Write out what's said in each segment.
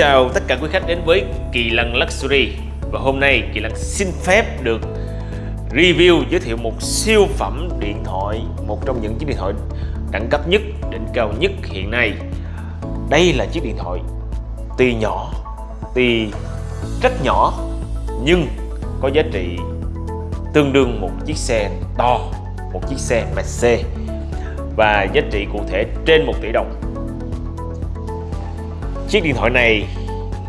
chào tất cả quý khách đến với Kỳ Lân Luxury. Và hôm nay Kỳ Lân xin phép được review giới thiệu một siêu phẩm điện thoại Một trong những chiếc điện thoại đẳng cấp nhất, đỉnh cao nhất hiện nay. Đây là chiếc điện thoại tuy nhỏ, tuy rất nhỏ Nhưng có giá trị tương đương một chiếc xe to, một chiếc xe Mercedes. Và giá trị cụ thể trên 1 tỷ đồng. Chiếc điện thoại này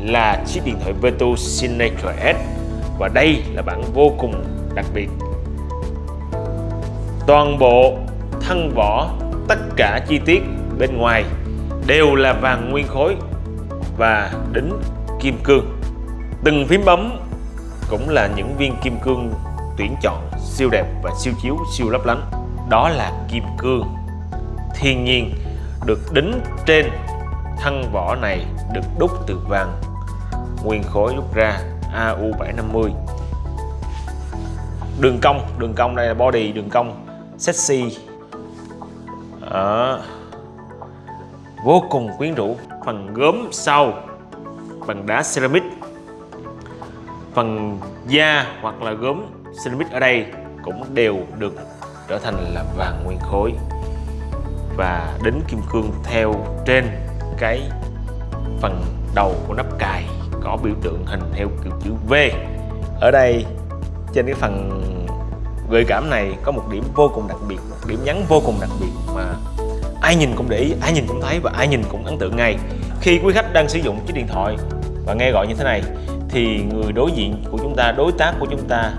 là chiếc điện thoại Vertu Signature S và đây là bản vô cùng đặc biệt. Toàn bộ thân vỏ, tất cả chi tiết bên ngoài đều là vàng nguyên khối và đính kim cương. Từng phím bấm cũng là những viên kim cương tuyển chọn siêu đẹp và siêu chiếu siêu lấp lánh. Đó là kim cương thiên nhiên được đính trên thân vỏ này được đúc từ vàng. Nguyên khối đúc ra AU750 đường cong đường cong đây là body đường cong sexy. À, vô cùng quyến rũ. Phần gốm sau bằng đá ceramic. Phần da hoặc là gốm ceramic ở đây cũng đều được trở thành là vàng nguyên khối. Và đính kim cương theo trên cái phần đầu của nắp cài có biểu tượng hình theo kiểu chữ V. Ở đây trên cái phần gợi cảm này có một điểm vô cùng đặc biệt một điểm nhấn vô cùng đặc biệt mà ai nhìn cũng để ý ai nhìn cũng thấy và ai nhìn cũng ấn tượng ngay. Khi quý khách đang sử dụng chiếc điện thoại và nghe gọi như thế này thì người đối diện của chúng ta đối tác của chúng ta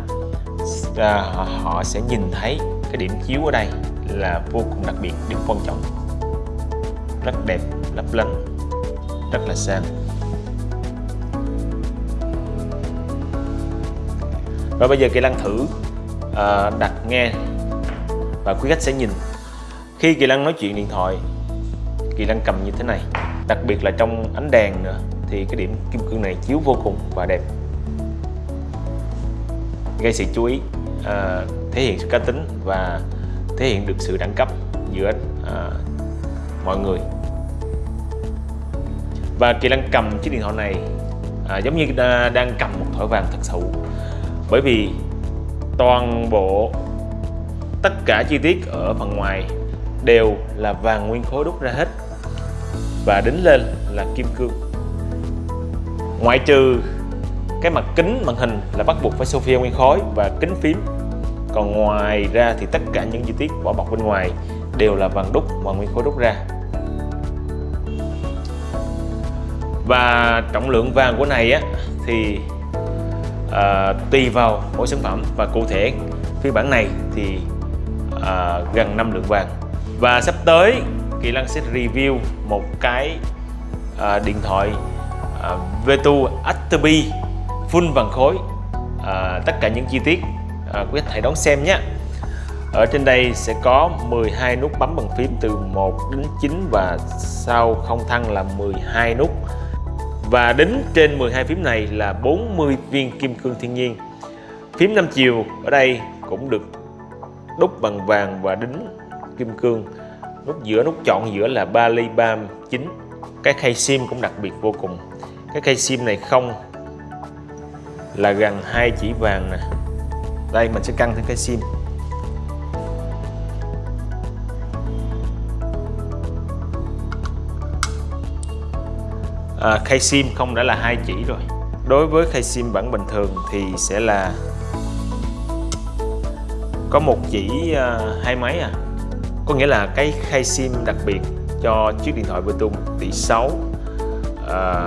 à, họ sẽ nhìn thấy cái điểm chiếu ở đây là vô cùng đặc biệt điểm quan trọng rất đẹp lấp lánh rất là sang. Và bây giờ Kỳ Lăng thử uh, đặt nghe. Và quý khách sẽ nhìn. Khi Kỳ Lăng nói chuyện điện thoại Kỳ Lăng cầm như thế này. Đặc biệt là trong ánh đèn nữa thì cái điểm kim cương này chiếu vô cùng và đẹp. Gây sự chú ý uh, thể hiện sự cá tính và thể hiện được sự đẳng cấp giữa uh, mọi người và Kỳ Lan cầm chiếc điện thoại này à, giống như đang cầm một thỏi vàng thật sự bởi vì toàn bộ tất cả chi tiết ở phần ngoài đều là vàng nguyên khối đúc ra hết và đính lên là kim cương. Ngoại trừ cái mặt kính màn hình là bắt buộc phải Sophia nguyên khối và kính phím. Còn ngoài ra thì tất cả những chi tiết vỏ bọc bên ngoài đều là vàng đúc và nguyên khối đúc ra. Và trọng lượng vàng của này á thì à, tùy vào mỗi sản phẩm. Và cụ thể phiên bản này thì à, gần 5 lượng vàng. Và sắp tới Kỳ Lăng sẽ review một cái à, điện thoại à, Vetu Atterby full vàng khối. À, tất cả những chi tiết à, quý khách hãy đón xem nhé. Ở trên đây sẽ có 12 nút bấm bằng phím từ 1 đến 9 và sau không thăng là 12 nút và đính trên 12 phím này là 40 viên kim cương thiên nhiên. Phím 5 chiều ở đây cũng được đúc bằng vàng và đính kim cương. Nút giữa, nút chọn giữa là ba ly bam chính cái khay sim cũng đặc biệt vô cùng. Cái khay sim này không là gần hai chỉ vàng nè. Đây, mình sẽ căng thêm cái sim. À, khay sim không đã là hai chỉ rồi. Đối với khay sim bản bình thường thì sẽ là có một chỉ à, hai máy à. Có nghĩa là cái khay sim đặc biệt cho chiếc điện thoại Bluetooth tỷ 6 à,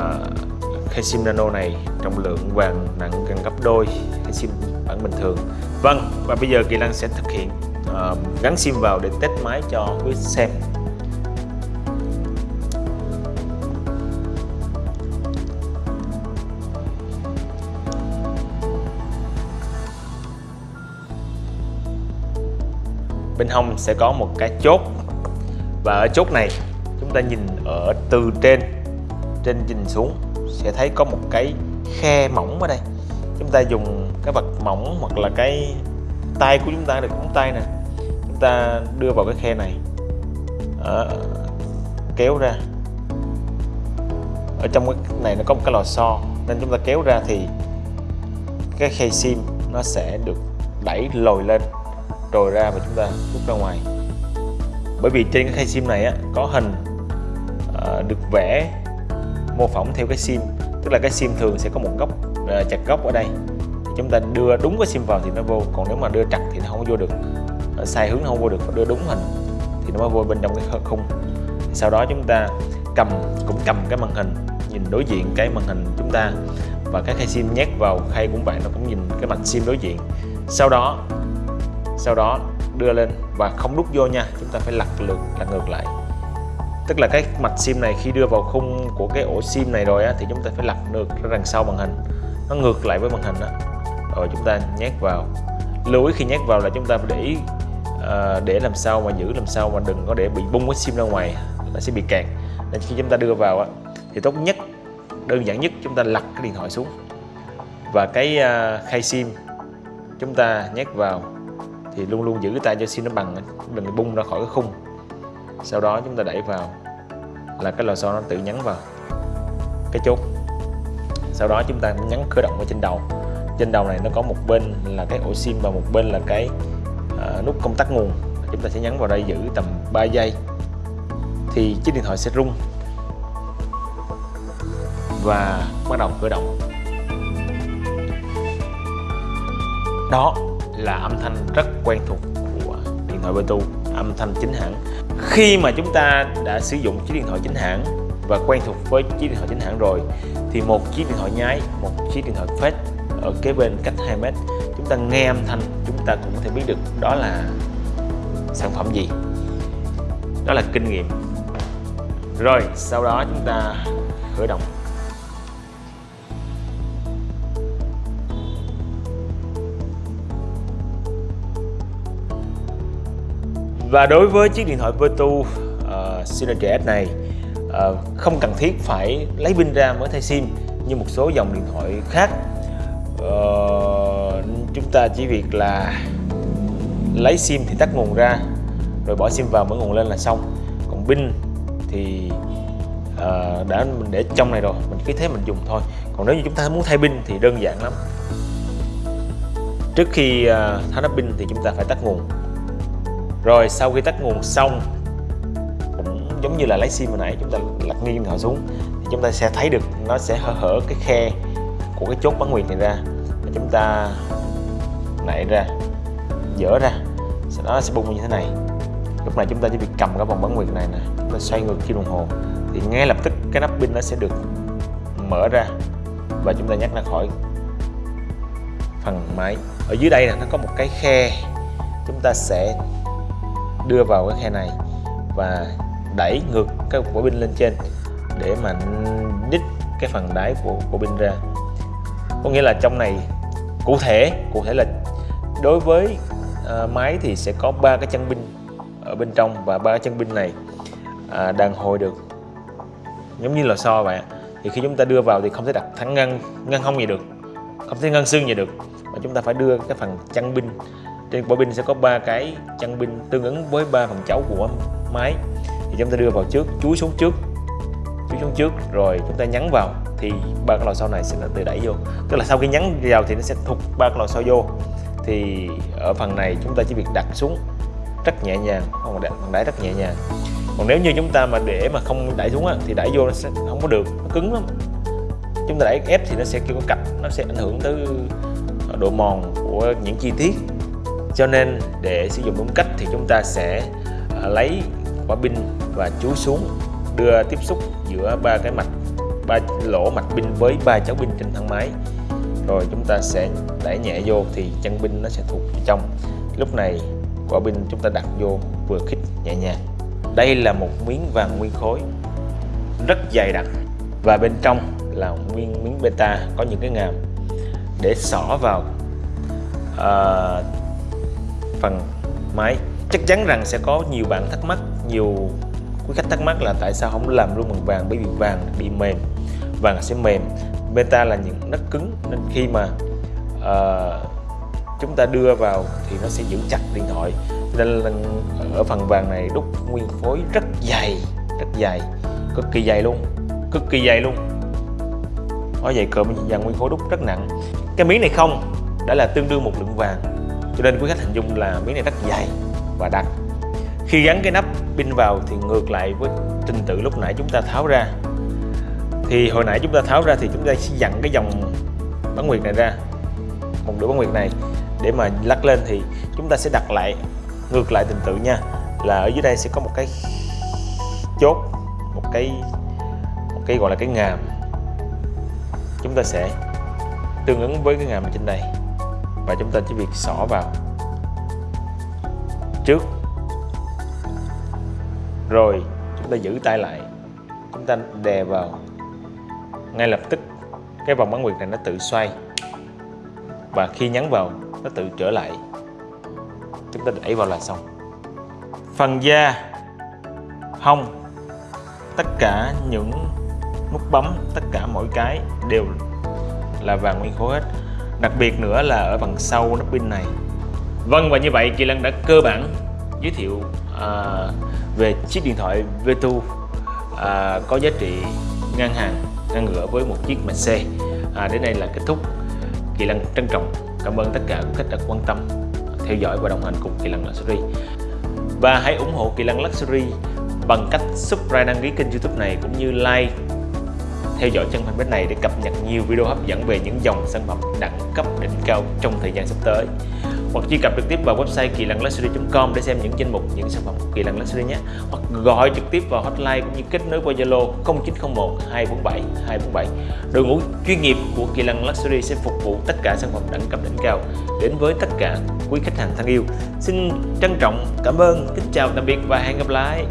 khay sim nano này trọng lượng vàng nặng gần gấp đôi khay sim bản bình thường. Vâng và bây giờ Kỳ Lăng sẽ thực hiện à, gắn sim vào để test máy cho quý xem. Hông sẽ có một cái chốt. Và ở chốt này chúng ta nhìn ở từ trên trên nhìn xuống sẽ thấy có một cái khe mỏng ở đây. Chúng ta dùng cái vật mỏng hoặc là cái tay của chúng ta được ngón tay nè. Chúng ta đưa vào cái khe này. Đó, kéo ra. Ở trong cái này nó có một cái lò xo nên chúng ta kéo ra thì cái khay sim nó sẽ được đẩy lồi lên rồi ra và chúng ta rút ra ngoài. Bởi vì trên cái khay sim này á, có hình à, được vẽ mô phỏng theo cái sim. Tức là cái sim thường sẽ có một góc à, chặt góc ở đây. Chúng ta đưa đúng cái sim vào thì nó vô. Còn nếu mà đưa chặt thì nó không vô được. Ờ, sai hướng nó không vô được. Đưa đúng hình thì nó mới vô bên trong cái khung. Sau đó chúng ta cầm cũng cầm cái màn hình nhìn đối diện cái màn hình chúng ta. Và cái khay sim nhét vào khay của bạn nó cũng nhìn cái mặt sim đối diện. Sau đó sau đó đưa lên và không đút vô nha chúng ta phải lật lượt lật ngược lại. Tức là cái mạch sim này khi đưa vào khung của cái ổ sim này rồi á, thì chúng ta phải lật ngược ra đằng sau màn hình. Nó ngược lại với màn hình đó rồi chúng ta nhét vào. Lưu ý khi nhét vào là chúng ta phải để ý uh, để làm sao mà giữ làm sao mà đừng có để bị bung cái sim ra ngoài nó sẽ bị kẹt. Nên khi chúng ta đưa vào á, thì tốt nhất đơn giản nhất chúng ta lật cái điện thoại xuống. Và cái uh, khay sim chúng ta nhét vào thì luôn luôn giữ cái tay cho sim nó bằng đừng bung ra khỏi cái khung. Sau đó chúng ta đẩy vào là cái lò xo nó tự nhấn vào cái chốt. Sau đó chúng ta nhấn khởi động ở trên đầu. Trên đầu này nó có một bên là cái ổ sim và một bên là cái uh, nút công tắc nguồn. Chúng ta sẽ nhấn vào đây giữ tầm 3 giây thì chiếc điện thoại sẽ rung và bắt đầu khởi động. Đó là âm thanh rất quen thuộc của điện thoại Bluetooth, âm thanh chính hãng. Khi mà chúng ta đã sử dụng chiếc điện thoại chính hãng và quen thuộc với chiếc điện thoại chính hãng rồi, thì một chiếc điện thoại nhái một chiếc điện thoại fake ở kế bên cách 2 mét, chúng ta nghe âm thanh, chúng ta cũng có thể biết được đó là sản phẩm gì. Đó là kinh nghiệm. Rồi, sau đó chúng ta khởi động. Và đối với chiếc điện thoại Vertu uh, Synergy S này uh, không cần thiết phải lấy pin ra mới thay sim như một số dòng điện thoại khác. Uh, chúng ta chỉ việc là lấy sim thì tắt nguồn ra rồi bỏ sim vào mở nguồn lên là xong. Còn pin thì uh, đã mình để trong này rồi mình cứ thế mình dùng thôi. Còn nếu như chúng ta muốn thay pin thì đơn giản lắm. Trước khi uh, tháo nắp pin thì chúng ta phải tắt nguồn rồi sau khi tắt nguồn xong, cũng giống như là lấy sim hồi nãy, chúng ta lật nghiêng điện thoại xuống, thì chúng ta sẽ thấy được nó sẽ hở hở cái khe của cái chốt bán nguyệt này ra. Và chúng ta nảy ra dỡ ra, sau đó nó sẽ bung như thế này. Lúc này chúng ta chỉ việc cầm cái vòng bán nguyệt này nè, chúng ta xoay ngược kim đồng hồ. Thì ngay lập tức cái nắp pin nó sẽ được mở ra và chúng ta nhắc ra khỏi phần máy. Ở dưới đây là nó có một cái khe. Chúng ta sẽ đưa vào cái khe này và đẩy ngược cái quả pin lên trên để mà đít cái phần đáy của của pin ra. Có nghĩa là trong này cụ thể cụ thể là đối với ờ, máy thì sẽ có ba cái chân pin ở bên trong và ba cái chân pin này à, uh, đàn hồi được. Giống như là so vậy thì khi chúng ta đưa vào thì không thể đặt thẳng ngăn ngăn không gì được không thể ngăn xương gì được mà chúng ta phải đưa cái phần chân pin trên bộ pin sẽ có ba cái chân pin tương ứng với ba phần cháu của máy. Thì chúng ta đưa vào trước chuối xuống trước chuối xuống trước rồi chúng ta nhấn vào thì ba cái lò xo này sẽ tự đẩy vô. Tức là sau khi nhấn vào thì nó sẽ thụt ba cái lò xo vô. Thì ở phần này chúng ta chỉ việc đặt xuống rất nhẹ nhàng không đặt đẩy rất nhẹ nhàng. Còn nếu như chúng ta mà để mà không đẩy xuống á, thì đẩy vô nó sẽ không có được nó cứng lắm. Chúng ta đẩy ép thì nó sẽ kêu có cạch nó sẽ ảnh hưởng tới độ mòn của những chi tiết cho nên để sử dụng đúng cách thì chúng ta sẽ à, lấy quả pin và chúi xuống đưa tiếp xúc giữa ba cái mạch ba lỗ mạch pin với ba cháu pin trên thân máy. Rồi chúng ta sẽ đẩy nhẹ vô thì chân pin nó sẽ thuộc trong. Lúc này quả pin chúng ta đặt vô vừa khít nhẹ nhàng. Đây là một miếng vàng nguyên khối rất dày đặc. Và bên trong là nguyên miếng beta có những cái ngàm để xỏ vào. Uh, phần máy. Chắc chắn rằng sẽ có nhiều bạn thắc mắc nhiều quý khách thắc mắc là tại sao không làm luôn bằng vàng bởi vì vàng bị mềm vàng sẽ mềm. Beta là những đất cứng nên khi mà uh, chúng ta đưa vào thì nó sẽ giữ chặt điện thoại. Nên là ở phần vàng này đúc nguyên phối rất dày rất dày cực kỳ dày luôn cực kỳ dày luôn. Nói vậy cộm vàng nguyên khối đúc rất nặng. Cái miếng này không đã là tương đương một lượng vàng cho nên quý khách hình dung là miếng này rất dày và đặc. Khi gắn cái nắp pin vào thì ngược lại với trình tự lúc nãy chúng ta tháo ra. Thì hồi nãy chúng ta tháo ra thì chúng ta sẽ dặn cái dòng bán nguyệt này ra, một đũa bán nguyệt này. Để mà lắc lên thì chúng ta sẽ đặt lại, ngược lại trình tự nha, là ở dưới đây sẽ có một cái chốt, một cái một cái gọi là cái ngàm. Chúng ta sẽ tương ứng với cái ngàm trên đây và chúng ta chỉ việc xỏ vào. Trước. Rồi, chúng ta giữ tay lại. Chúng ta đè vào. Ngay lập tức, cái vòng bán nguyệt này nó tự xoay. Và khi nhấn vào, nó tự trở lại. Chúng ta đẩy vào là xong. Phần da. Hông. Tất cả những nút bấm, tất cả mỗi cái đều là vàng nguyên khối hết đặc biệt nữa là ở phần sau nắp pin này. Vâng và như vậy Kỳ Lân đã cơ bản giới thiệu à, về chiếc điện thoại V2 à, có giá trị ngang hàng ngang ngửa với một chiếc Mercedes. À, đến đây là kết thúc. Kỳ Lân trân trọng cảm ơn tất cả các khách đã quan tâm theo dõi và đồng hành cùng Kỳ Lân Luxury. Và hãy ủng hộ Kỳ Lân Luxury bằng cách subscribe đăng ký kênh youtube này cũng như like theo dõi chân fanpage này để cập nhật nhiều video hấp dẫn về những dòng sản phẩm đẳng cấp, đỉnh cao trong thời gian sắp tới. Hoặc truy cập trực tiếp vào website kỳ lân luxury.com để xem những danh mục, những sản phẩm của kỳ lân luxury nhé. Hoặc gọi trực tiếp vào hotline cũng như kết nối qua zalo 0901 247 247 đội ngũ chuyên nghiệp của kỳ lân luxury sẽ phục vụ tất cả sản phẩm đẳng cấp, đỉnh cao đến với tất cả quý khách hàng thân yêu. Xin trân trọng, cảm ơn, kính chào, tạm biệt và hẹn gặp lại.